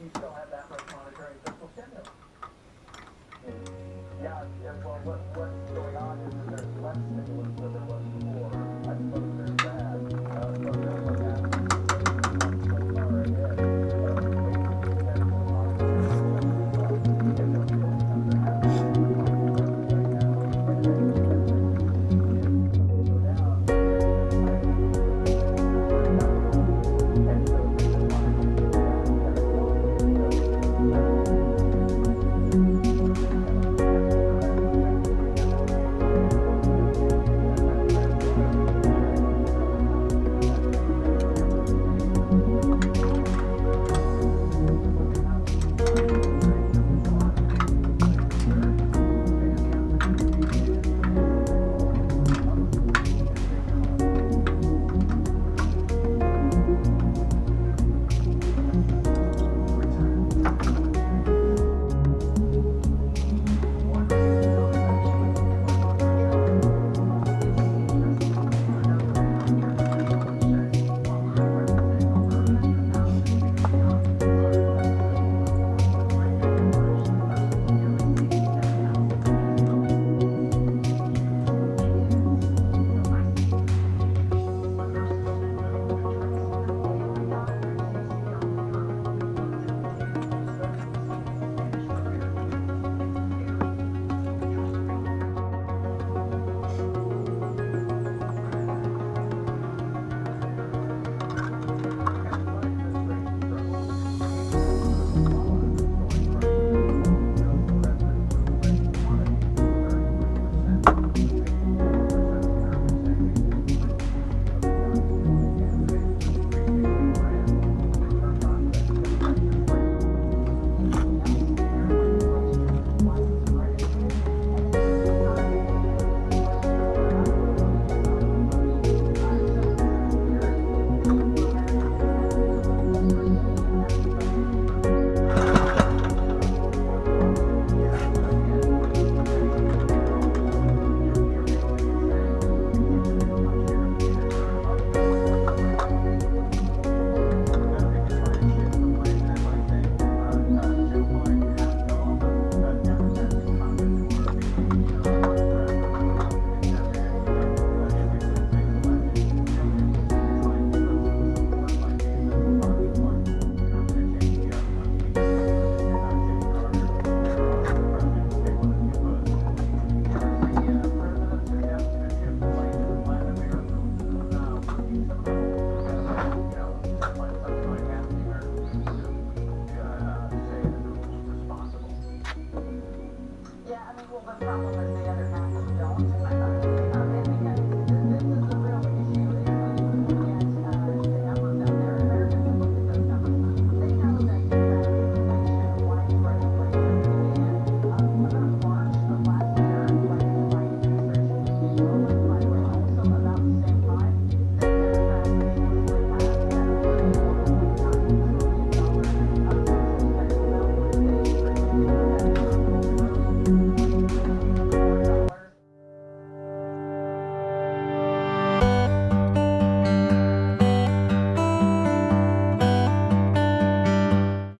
keep going.